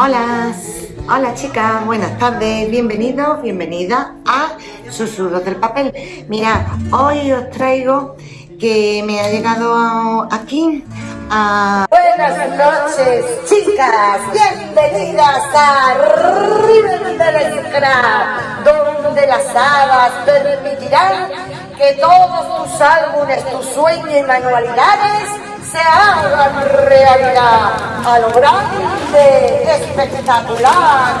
Hola, hola chicas, buenas tardes, bienvenidos, bienvenidas a Susurros del Papel. Mirad, hoy os traigo que me ha llegado aquí a... Buenas noches chicas, bienvenidas a River de donde las hadas permitirán que todos tus álbumes, tus sueños y manualidades se hagan realidad a lo grande, espectacular.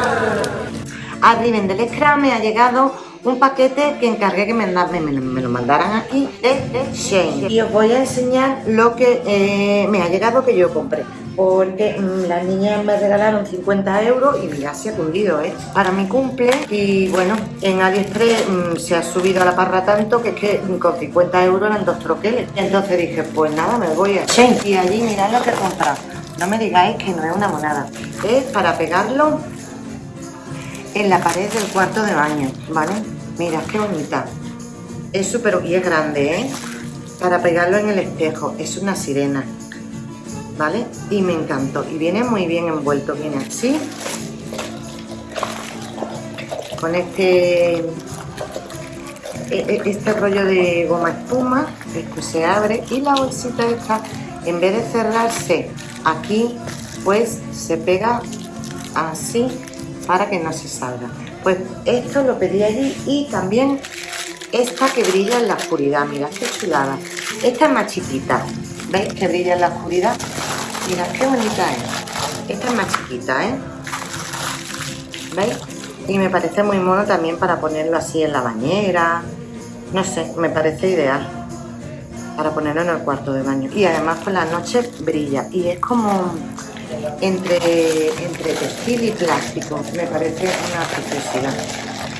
A Riven del Scrum me ha llegado un paquete que encargué que me, me, lo mandaran aquí de Shane y os voy a enseñar lo que eh, me ha llegado que yo compré porque mm, las niñas me regalaron 50 euros y mira, se ha cundido, ¿eh? Para mi cumple y bueno, en AliExpress mm, se ha subido a la parra tanto que es que con 50 euros eran dos troqueles. Y entonces dije, pues nada, me voy a Shane y allí mirad lo que he comprado. No me digáis que no es una monada. Es para pegarlo en la pared del cuarto de baño, ¿vale? Mira, qué bonita. Es súper... y es grande, ¿eh? Para pegarlo en el espejo. Es una sirena, ¿vale? Y me encantó. Y viene muy bien envuelto. Viene así. Con este... E, e, este rollo de goma espuma. Esto se abre. Y la bolsita esta, en vez de cerrarse aquí, pues se pega así para que no se salga. Pues esto lo pedí allí y también esta que brilla en la oscuridad, mirad qué chulada. Esta es más chiquita, ¿veis? Que brilla en la oscuridad. Mirad qué bonita es. Esta es más chiquita, ¿eh? ¿Veis? Y me parece muy mono también para ponerlo así en la bañera. No sé, me parece ideal para ponerlo en el cuarto de baño. Y además por la noche brilla. Y es como entre, entre textil y plástico. Me parece una preciosidad.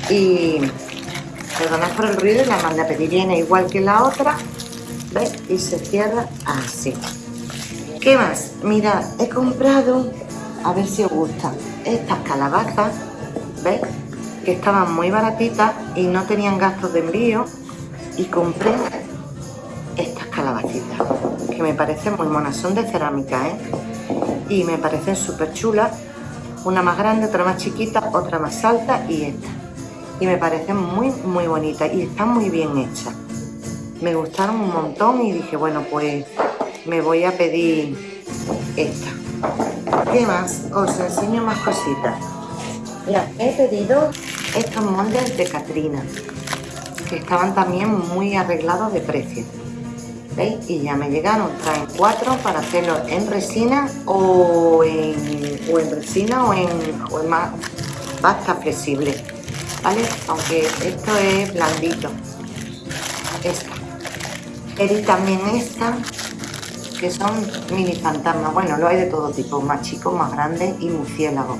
Y perdonad por el ruido, la manda a pedir. Viene igual que la otra, ¿ves? Y se cierra así. ¿Qué más? Mirad, he comprado, a ver si os gusta, estas calabazas, ¿ves? Que estaban muy baratitas y no tenían gastos de envío. Y compré estas calabacitas, que me parecen muy monas. Son de cerámica, ¿eh? y me parecen súper chulas. Una más grande, otra más chiquita, otra más alta y esta. Y me parecen muy, muy bonitas y están muy bien hechas. Me gustaron un montón y dije, bueno, pues me voy a pedir esta. ¿Qué más? Os enseño más cositas. Ya, he pedido estos moldes de Catrina, que estaban también muy arreglados de precio. Y ya me llegaron, traen cuatro para hacerlo en resina o en, o en resina o en, o en más pasta flexible, ¿vale? Aunque esto es blandito. Esta. Pedí también esta, que son mini fantasmas. Bueno, lo hay de todo tipo, más chicos, más grandes y murciélagos.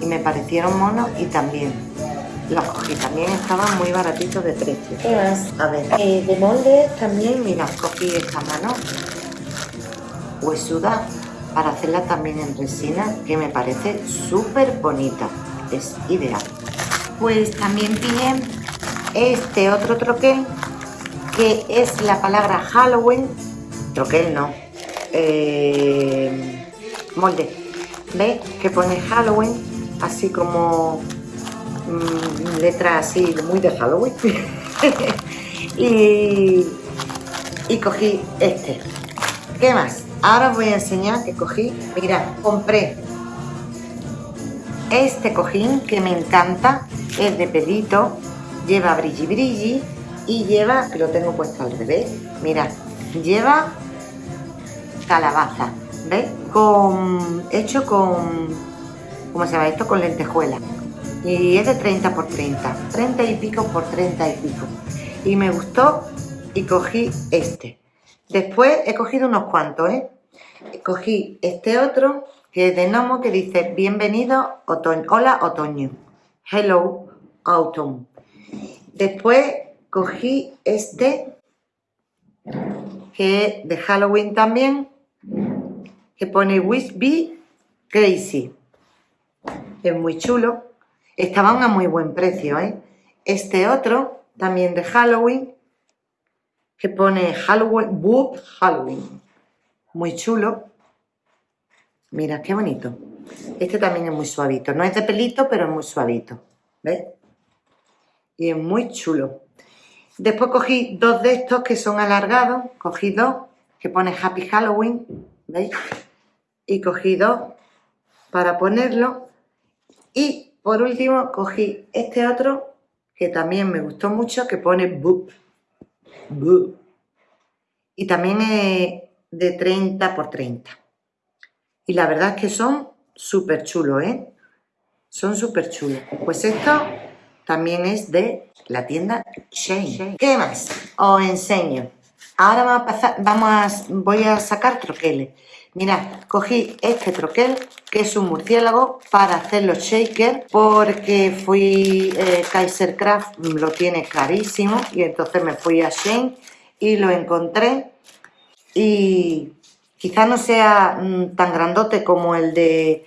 Y me parecieron monos y también los cogí, también estaban muy baratitos de precio. ¿Qué más? A ver, eh, de molde también, mira, cogí esta mano huesuda para hacerla también en resina, que me parece súper bonita, es ideal. Pues también pillé este otro troquel, que es la palabra Halloween, troquel no, eh, molde, ¿ves? Que pone Halloween, así como letra así muy de Halloween y, y cogí este ¿qué más? ahora os voy a enseñar que cogí mirad, compré este cojín que me encanta es de pelito lleva brilli brilli y lleva, que lo tengo puesto al revés mirad, lleva calabaza ¿ves? con hecho con ¿cómo se llama esto? con lentejuela y es de 30 por 30, 30 y pico por 30 y pico. Y me gustó y cogí este. Después he cogido unos cuantos, ¿eh? Cogí este otro que es de Nomo que dice Bienvenido otoño, hola otoño, hello autumn. Después cogí este que es de Halloween también, que pone Wish Crazy. Es muy chulo. Estaban a muy buen precio, ¿eh? Este otro, también de Halloween, que pone Halloween, Halloween. Muy chulo. Mira, qué bonito. Este también es muy suavito. No es de pelito, pero es muy suavito. ¿Ves? Y es muy chulo. Después cogí dos de estos que son alargados. Cogí dos que pone Happy Halloween. ¿Veis? Y cogí dos para ponerlo. Y por último cogí este otro que también me gustó mucho que pone Boop. Boop. Y también es de 30 por 30. Y la verdad es que son súper chulos, ¿eh? Son súper chulos. Pues esto también es de la tienda Shane. ¿Qué más? Os enseño. Ahora vamos voy a sacar troqueles. Mirad, cogí este troquel, que es un murciélago, para hacer los shakers, porque fui, eh, Kaiser Craft lo tiene carísimo, y entonces me fui a Shane y lo encontré. Y quizá no sea mm, tan grandote como el de,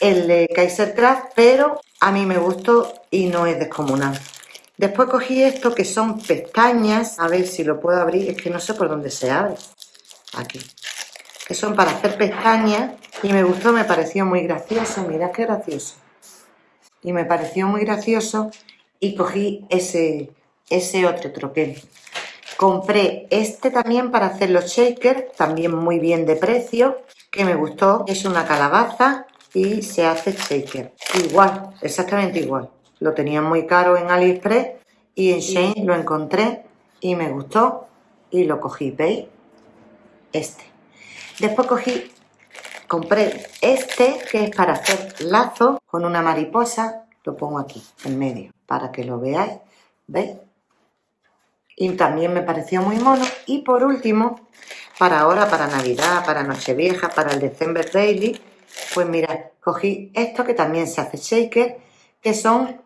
el de Kaiser Craft, pero a mí me gustó y no es descomunal. Después cogí esto que son pestañas, a ver si lo puedo abrir, es que no sé por dónde se abre. Aquí que son para hacer pestañas y me gustó, me pareció muy gracioso, mirad qué gracioso. Y me pareció muy gracioso y cogí ese, ese otro troquel. Compré este también para hacer los shakers, también muy bien de precio, que me gustó. Es una calabaza y se hace shaker. Igual, exactamente igual. Lo tenía muy caro en AliExpress y en Shane lo encontré y me gustó y lo cogí, ¿veis? Este. Después cogí, compré este que es para hacer lazo con una mariposa. Lo pongo aquí, en medio, para que lo veáis. ¿Veis? Y también me pareció muy mono. Y por último, para ahora, para Navidad, para Nochevieja, para el December Daily, pues mira, cogí esto que también se hace shaker, que son,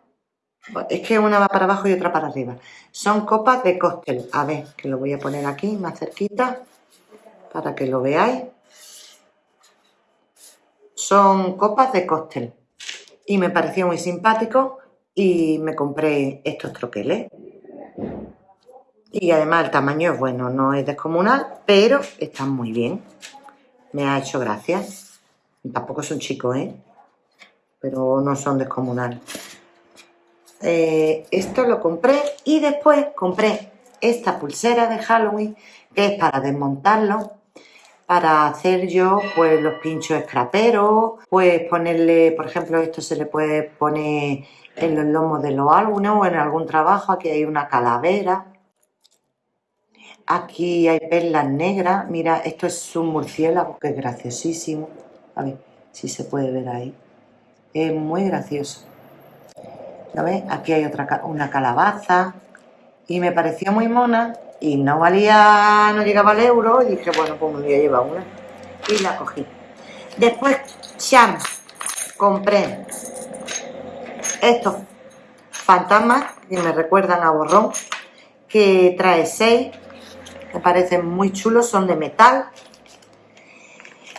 es que una va para abajo y otra para arriba. Son copas de cóctel. A ver, que lo voy a poner aquí más cerquita para que lo veáis. Son copas de cóctel y me pareció muy simpático y me compré estos troqueles. Y además el tamaño es bueno, no es descomunal, pero están muy bien. Me ha hecho gracia. Tampoco son chicos, ¿eh? Pero no son descomunales. Eh, esto lo compré y después compré esta pulsera de Halloween que es para desmontarlo para hacer yo pues los pinchos escraperos, pues ponerle, por ejemplo, esto se le puede poner en los lomos de los álbumes o en algún trabajo, aquí hay una calavera, aquí hay perlas negras, mira, esto es un murciélago que es graciosísimo, a ver si se puede ver ahí, es muy gracioso, ¿lo ves? Aquí hay otra, una calabaza y me pareció muy mona y no valía, no llegaba al euro y dije, bueno, pues me voy a llevar una y la cogí. Después, Cham, compré estos fantasmas que me recuerdan a borrón, que trae seis, me parecen muy chulos, son de metal.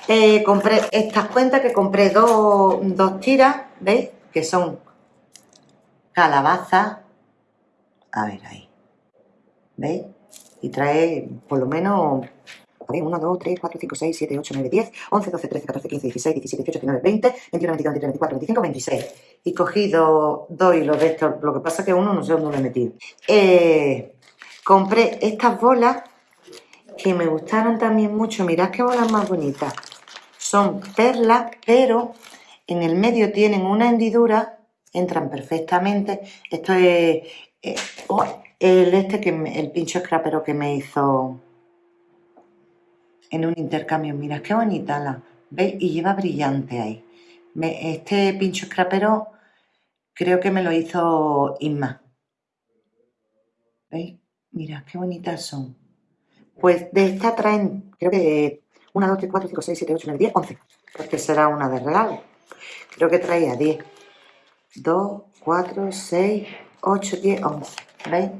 Eh, compré estas cuentas que compré dos, dos tiras, ¿veis? Que son calabazas. A ver ahí. ¿Veis? Y trae por lo menos 1, 2, 3, 4, 5, 6, 7, 8, 9, 10, 11, 12, 13, 14, 15, 16, 17, 18, 19, 20, 21, 22, 23, 24, 25, 26. Y cogí dos, dos hilos de estos, lo que pasa es que uno no sé dónde lo he metido. Eh, compré estas bolas que me gustaron también mucho. Mirad qué bolas más bonitas. Son perlas, pero en el medio tienen una hendidura, entran perfectamente. Esto es... Eh, oh, el este que el pincho scrapero que me hizo en un intercambio. Mira, qué bonita la. ¿Veis? Y lleva brillante ahí. este pincho scrapero creo que me lo hizo Inma. ¿Veis? Mira, qué bonitas son. Pues de esta traen, creo que 1, 2, 3, 4, 5, 6, 7, 8, 9, 10, 11. Porque será una de regalo. Creo que traía 10. 2, 4, 6, 8, 10, 11. ¿Veis?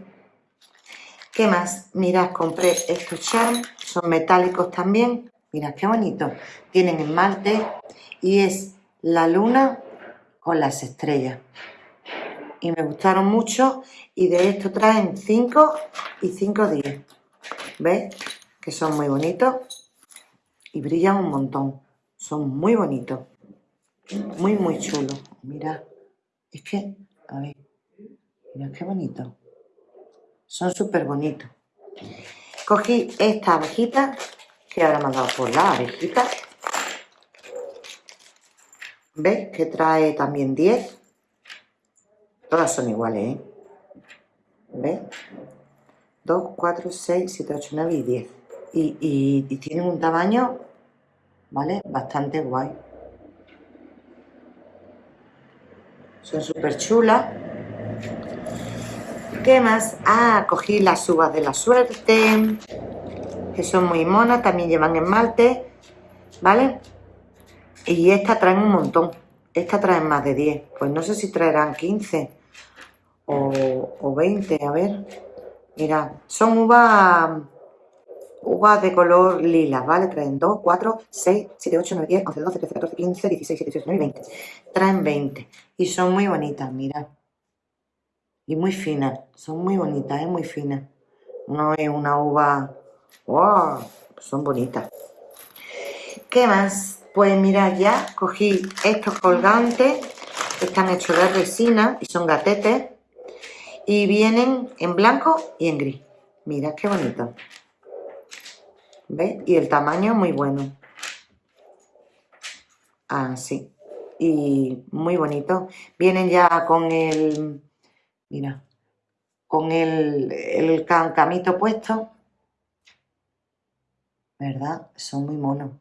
¿Qué más? Mirad, compré estos charms, son metálicos también. Mirad qué bonito. Tienen esmalte y es la luna con las estrellas. Y me gustaron mucho y de esto traen 5 y 5 10. ¿Ves? Que son muy bonitos y brillan un montón. Son muy bonitos. Muy, muy chulos. Mira, es que, a ver, mira qué bonito. Son súper bonitos. Cogí esta abejita, que ahora me ha dado por la abejita. ¿Ves? Que trae también 10. Todas son iguales, ¿eh? ¿Ves? 2, 4, 6, 7, 8, 9 y 10. Y, y, tienen un tamaño, ¿vale? Bastante guay. Son súper chulas. ¿Qué más? Ah, cogí las uvas de la suerte, que son muy monas, también llevan esmalte, ¿vale? Y esta traen un montón. Esta traen más de 10. Pues no sé si traerán 15 o, o 20, a ver. Mira, son uvas uvas de color lila, ¿vale? Traen 2, 4, 6, 7, 8, 9, 10, 11, 12, 13, 14, 15, 16, 17, 18, 19 20. Traen 20. Y son muy bonitas, mira. Y muy finas. Son muy bonitas, ¿eh? Muy finas. No es una uva... ¡Wow! Son bonitas. ¿Qué más? Pues mira, ya cogí estos colgantes. Están hechos de resina y son gatetes y vienen en blanco y en gris. Mira qué bonito. ¿Ves? Y el tamaño muy bueno. Así. Y muy bonito. Vienen ya con el... Mira. Con el, el camito puesto. ¿Verdad? Son muy monos.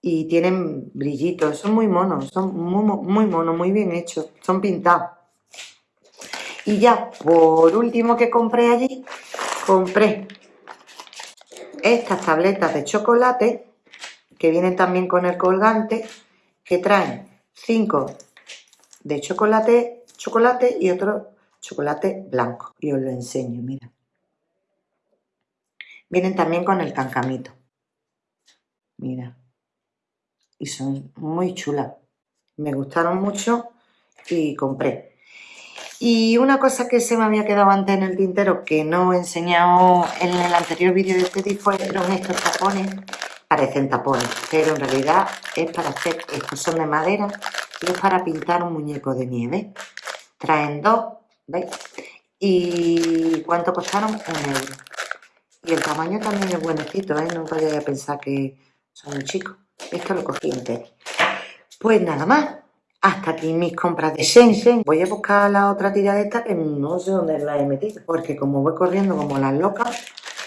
Y tienen brillitos. Son muy monos. Son muy, muy monos. Muy bien hechos. Son pintados. Y ya, por último que compré allí, compré estas tabletas de chocolate, que vienen también con el colgante, que traen 5 de chocolate, chocolate y otro chocolate blanco. Y os lo enseño, mira. Vienen también con el cancamito. Mira. Y son muy chulas. Me gustaron mucho y compré. Y una cosa que se me había quedado antes en el tintero, que no he enseñado en el anterior vídeo de Teddy, fueron estos tapones. Parecen tapones, pero en realidad es para hacer, estos son de madera y es para pintar un muñeco de nieve. Traen dos, ¿veis? ¿Y cuánto costaron? Un euro. Y el tamaño también es buenecito, ¿eh? No vayáis a pensar que son chicos. Esto lo cogí entero. Pues nada más hasta aquí mis compras de Shenzhen. Voy a buscar la otra tira de esta que no sé dónde la he metido. Porque como voy corriendo como las locas,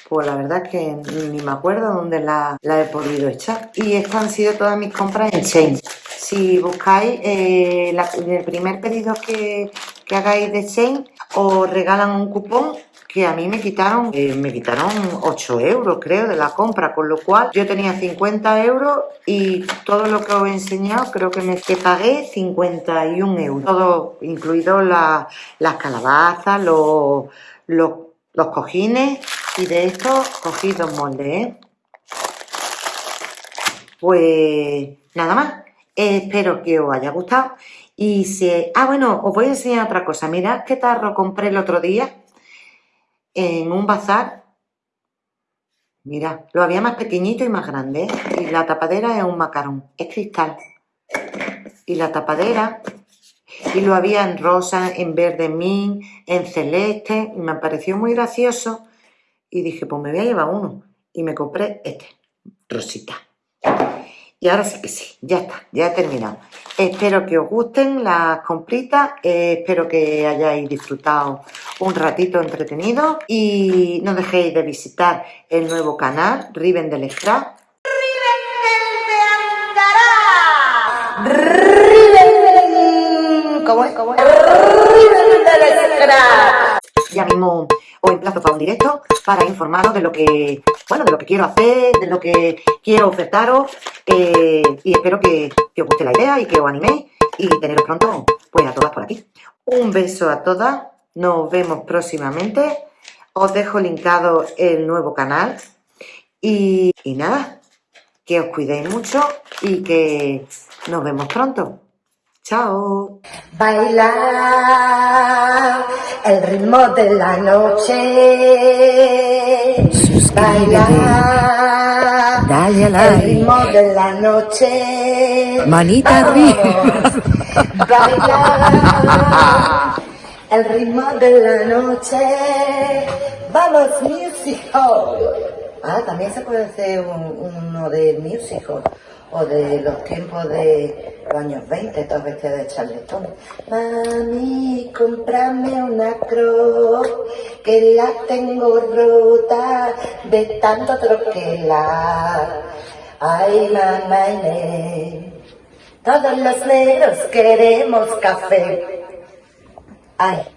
pues la verdad es que ni me acuerdo dónde la, he podido echar. Y estas han sido todas mis compras en Shenzhen. Si buscáis eh, el primer pedido que, que hagáis de Shenzhen, os regalan un cupón que a mí me quitaron, eh, me quitaron 8 euros creo de la compra, con lo cual yo tenía 50 euros y todo lo que os he enseñado creo que me que pagué 51 euros, todo incluido las calabazas, los, los, cojines y de esto cogí dos moldes, ¿eh? Pues nada más, espero que os haya gustado y si... Ah, bueno, os voy a enseñar otra cosa, mirad qué tarro compré el otro día en un bazar. Mira, lo había más pequeñito y más grande. ¿eh? Y la tapadera es un macarón, es cristal. Y la tapadera, y lo había en rosa, en verde min, en celeste, y me pareció muy gracioso. Y dije, pues me voy a llevar uno. Y me compré este, rosita. Y ahora sí que sí, ya está, ya he terminado. Espero que os gusten las compritas, eh, espero que hayáis disfrutado un ratito entretenido y no dejéis de visitar el nuevo canal Riven del Scrap. ¡Riven del ¡Riven! ¿Cómo es? ¿Cómo es? ¡Riven del Scrap! Ya mismo os emplazo para un directo para informaros de lo que, bueno, de lo que quiero hacer, de lo que quiero ofertaros eh, y espero que, os guste la idea y que os animéis y teneros pronto pues a todas por aquí. Un beso a todas, nos vemos próximamente, os dejo linkado el nuevo canal y, y nada, que os cuidéis mucho y que nos vemos pronto. Chao. Bailar el ritmo de la noche. Bailar Dale al El ritmo de la noche. Manita Vamos, arriba. Bailar. El ritmo de la noche. Vamos, music hall. Ah, también se puede hacer un- uno de music hall. O de los tiempos de los años 20, todas vestidas de charletón. Mami, comprame una croc que la tengo rota de tanto troquelar. Ay, mamá nene, todos los negros queremos café. Ay,